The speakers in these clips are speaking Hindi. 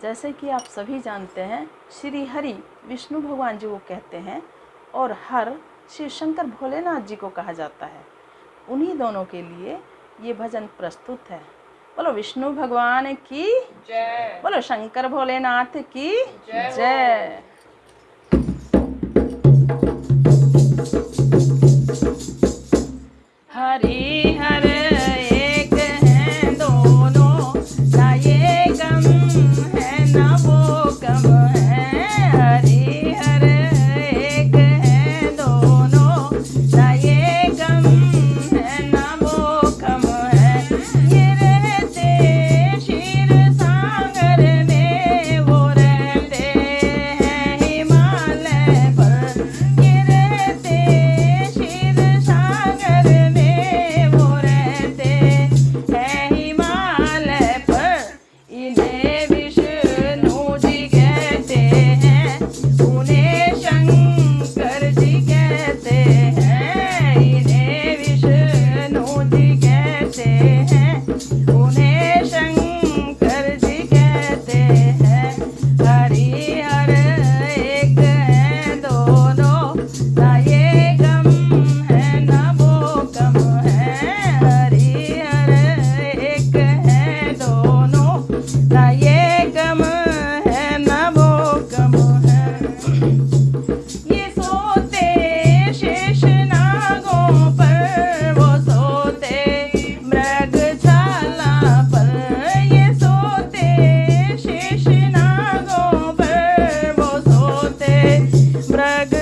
जैसे कि आप सभी जानते हैं श्री हरि विष्णु भगवान जी को कहते हैं और हर शिव शंकर भोलेनाथ जी को कहा जाता है। उन्हीं दोनों के लिए ये भजन प्रस्तुत है। बोलो विष्णु भगवान की जय। बोलो शंकर भोलेनाथ की जय। prega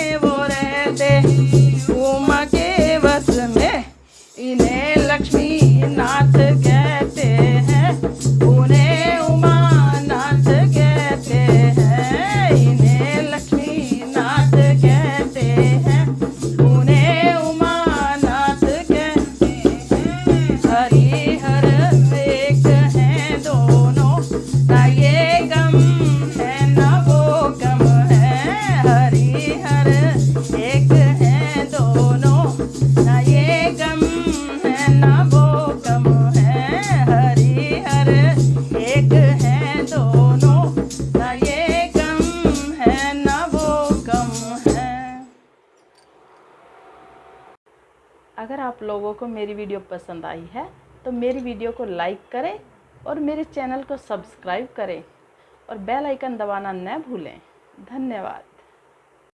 i devo अगर आप लोगों को मेरी वीडियो पसंद आई है तो मेरी वीडियो को लाइक करें और मेरे चैनल को सब्सक्राइब करें और बेल आइकन दबाना न भूलें। धन्यवाद।